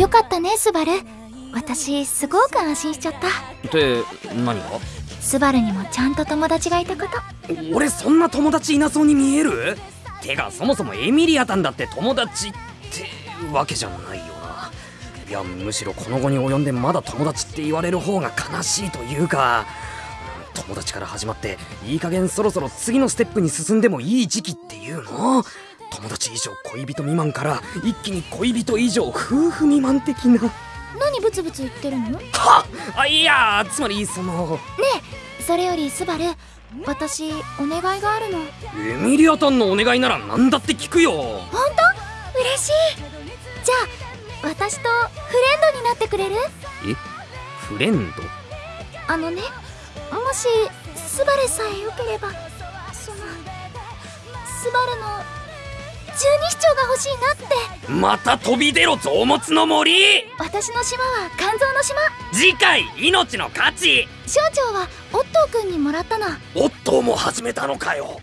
よかったねスバル。私すごく安心しちゃった。って何が？スバルにもちゃんと友達がいたこと。俺そんな友達いなそうに見える？てかそもそもエミリアタンだって友達ってわけじゃないよな。いやむしろこの後に及んでまだ友達って言われる方が悲しいというか。友達から始まっていい加減そろそろ次のステップに進んでもいい時期っていうの？友達以上恋人未満から一気に恋人以上夫婦未満的な。何ブツブツ言ってるの？ねはあいやつまりそのえそれよりスバル私お願いがあるの。エミリアタンのお願いなら何だって聞くよ。本当？嬉しい。じゃあ私とフレンドになってくれる？え？フレンド？あのねもしスバルさえよければそのスバルの十二指腸が欲しいなって。また飛び出ろ臓物の森。私の島は肝臓の島。次回命の価値。省庁はオットーくんにもらったのオットーも始めたのかよ